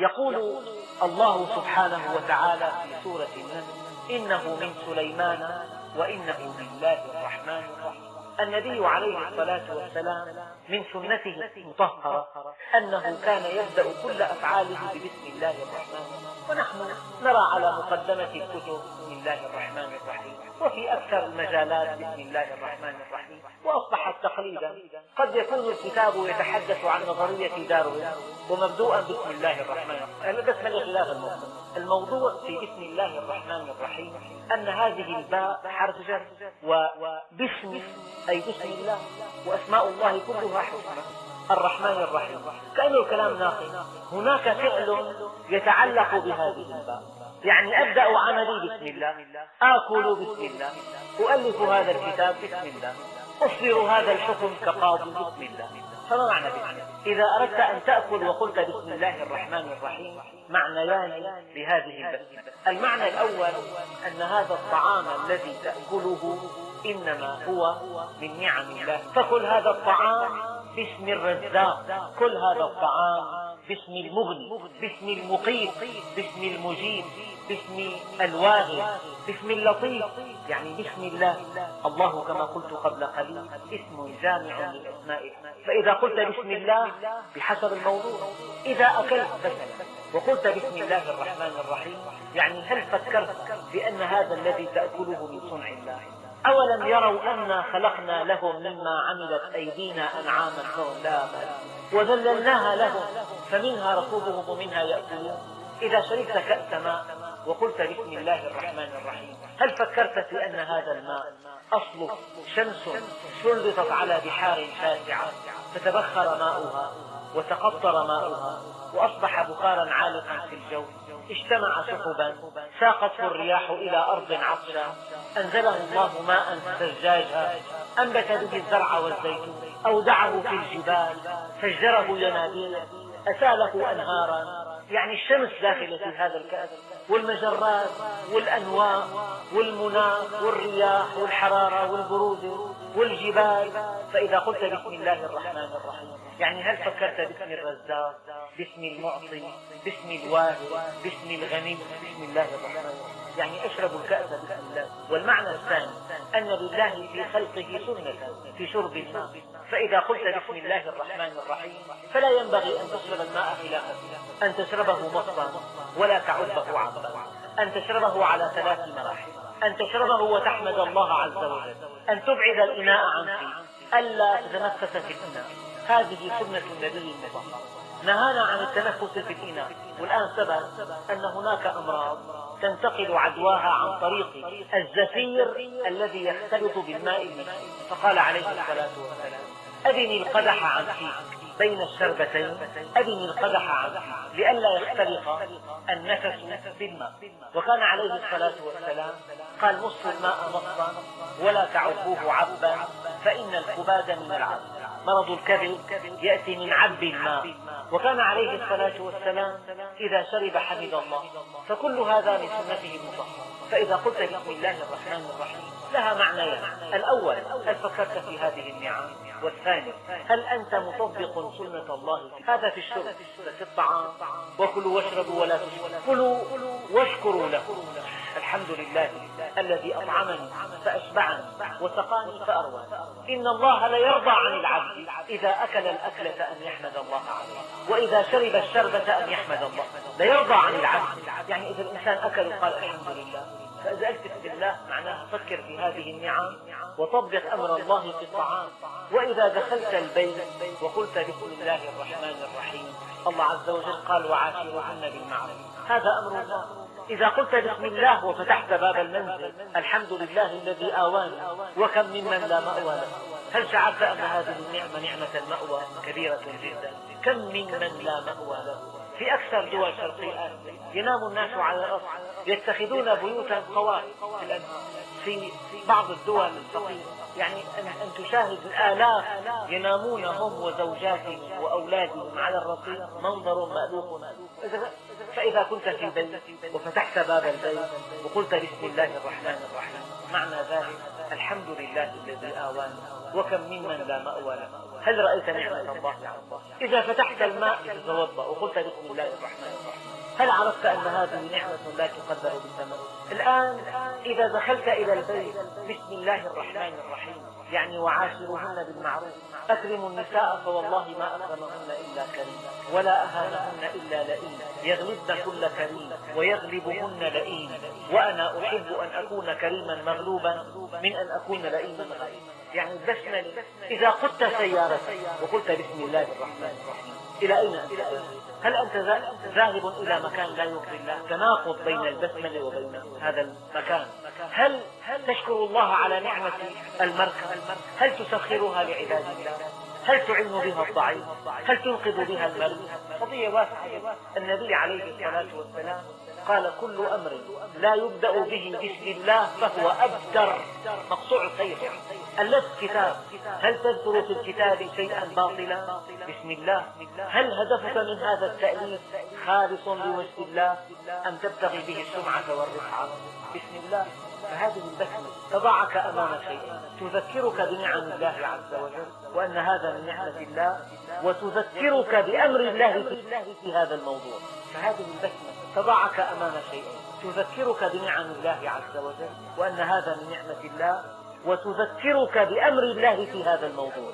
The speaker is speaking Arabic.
يقول الله سبحانه وتعالى في سورة النمل إنه من سليمان وإنه من الله الرحمن الرحيم. النبي عليه الصلاة والسلام من سنته المطهرة أنه كان يبدأ كل أفعاله ببسم الله الرحمن ونحن نرى على مقدمة الكتب بسم الله الرحمن الرحيم وفي أكثر المجالات بسم الله الرحمن الرحيم وأصبحت تقليدا قد يكون الكتاب يتحدث عن نظرية داروين ومبدوءا بسم الله الرحمن الرحيم. بس من الموضوع. الموضوع في بسم الله الرحمن الرحيم أن هذه الباء حرف جر وباسم أي بسم الله وأسماء الله كلها حسنى الرحمن الرحيم. كأن الكلام ناقص. هناك فعل يتعلق بهذه الباء. يعني أبدأ عملي بسم الله آكل بسم الله أؤلف هذا الكتاب بسم الله. أصدر هذا الحكم كقاضي بسم الله. فما معنى بسم إذا أردت أن تأكل وقلت بسم الله الرحمن الرحيم معنيان لهذه البسمة المعنى الأول أن هذا الطعام الذي تأكله إنما هو من نعم الله. فكل هذا الطعام باسم الرزاق. كل هذا الطعام باسم المغني باسم المقيت باسم المجيب باسم الواغي باسم اللطيف يعني باسم الله. الله كما قلت قبل قليل اسم جامع للأسماء فإذا قلت بسم الله بحسب الموضوع. إذا أكلت مثلا وقلت بسم الله الرحمن الرحيم يعني هل فكرت بأن هذا الذي تأكله من صنع الله؟ أولم يروا أنا خلقنا لهم مما عملت أيدينا أنعاما فهم لا وذللناها لهم فمنها ركوبهم ومنها يأكلون. إذا شربت كأس ماء وقلت بسم الله الرحمن الرحيم هل فكرت في أن هذا الماء أصله شمس سلطت على بحار شاسعة؟ فتبخر ماؤها وتقطر ماؤها وأصبح بخارا عالقا في الجو. اجتمع سحبا ساقته الرياح إلى أرض عطشة. أنزله الله ماء ثجاجا أنبت به الزرع والزيتون أودعه في الجبال فجره ينابيع أساله أنهارا. يعني الشمس داخلة في هذا الكأس والمجرات والأنواء والمناخ والرياح والحرارة والبرودة والجبال. فإذا قلت بسم الله الرحمن الرحيم يعني هل فكرت باسم الرزاق باسم المعطي باسم الواهب باسم الغني بسم الله الرحمن يعني اشرب الكأس بسم الله والمعنى الثاني أن لله في خلقه سنة في شرب الماء. فإذا قلت بسم الله الرحمن الرحيم فلا ينبغي أن تشرب الماء خلافه أن تشربه مصا ولا تعبه عبا أن تشربه على ثلاث مراحل. أن تشربه وتحمد الله عز وجل. أن تبعد الإناء عن فيه. ألا تتنفس في الإناء. هذه سنة النبي المطهر نهانا عن التنفس في الإناء. والآن ثبت أن هناك أمراض تنتقل عدواها عن طريق الزفير الذي يختلط بالماء المسكين فقال عليه الصلاة والسلام أدني القدح عن فيك بين الشربتين. أدني القدح عن فيك لئلا يختلط النفس بالماء وكان عليه الصلاة والسلام قال مصوا الماء مصا ولا تعبوه عبا فإن الكباد من العب مرض الكبد يأتي من عب الماء وكان عليه الصلاة والسلام إذا شرب حمد الله. فكل هذا من سنته المطهرة. فإذا قلت بسم الله الرحمن الرحيم لها معنيان. الأول هل فكرت في هذه النعم؟ والثاني هل أنت مطبق سنة الله؟ هذا في الشرب. في الطعام. وكلوا واشربوا ولا تشربوا. كلوا واشكروا له. الحمد لله الذي أطعمني فأشبعني وسقاني فأروى. إن الله ليرضى عن العبد إذا أكل الأكلة أن يحمد الله عليه وإذا شرب الشربة أن يحمد الله. ليرضى عن العبد. يعني إذا الإنسان أكل وقال الحمد لله فإذا ألتف بالله معناه فكر في هذه النعم وطبق أمر الله في الطعام. وإذا دخلت البيت وقلت بسم الله الرحمن الرحيم الله عز وجل قال وعاشرهن بالمعروف. هذا أمر الله. إذا قلت بسم الله وفتحت باب المنزل الحمد لله الذي آواني وكم ممن لا مأوى له. هل شعرت أن هذه النعمة نعمة المأوى؟ كبيرة جدا. كم ممن لا مأوى له؟ في أكثر دول شرق آسيا ينام الناس على الأرض. يتخذون بيوتا الأنهار في بعض الدول الفقيرة. يعني أن تشاهد الآلاف ينامون هم وزوجاتهم وأولادهم على الرصيف منظر مألوف. فإذا كنت في بيت وفتحت باب البيت وقلت بسم الله الرحمن الرحيم. معنى ذلك الحمد لله الذي آوانا وكم ممن لا مأوى له. هل رأيت نعمة الله؟ إذا فتحت الماء لتتوضأ وقلت بسم الله الرحمن الرحيم. هل عرفت أن هذه نعمة لا تقدر بالثمن؟ الآن إذا دخلت إلى البيت بسم الله الرحمن الرحيم. يعني وعاشرهن بالمعروف. أكرموا النساء فوالله ما أكرمهن إلا كريم. ولا أهانهن إلا لئيم. يغلبن كل كريم ويغلبهن لئيم. وأنا أحب أن أكون كريما مغلوبا من أن أكون لئيما غالبا يعني البسملة إذا قدت سيارتك وقلت بسم الله الرحمن الرحيم إلى أين أنت؟ هل أنت ذاهب إلى مكان لا يرضي الله؟ تناقض بين البسملة وبين هذا المكان هل تشكر الله على نعمة المركب؟ هل تسخرها لعباد الله؟ هل تعين بها الضعيف؟ هل تنقذ بها المريض؟ قضية واسعة النبي عليه الصلاة والسلام قال كل أمر لا يبدأ به بسم الله فهو أبتر. مقطوع الخير ألفت كتاب. هل تذكر في الكتاب شيئا باطلا؟ بسم الله. هل هدفك من هذا التأليف خالص لوجه الله أم تبتغي به السمعة والرفعة بسم الله. فهذه البسمة تضعك أمام شيء. تذكرك بنعم الله عز وجل وأن هذا من نعمة الله وتذكرك بأمر الله في هذا الموضوع. فهذه البسمة تضعك أمام شيء. تذكرك بنعم الله عز وجل وأن هذا من نعمة الله وتذكرك بأمر الله في هذا الموضوع.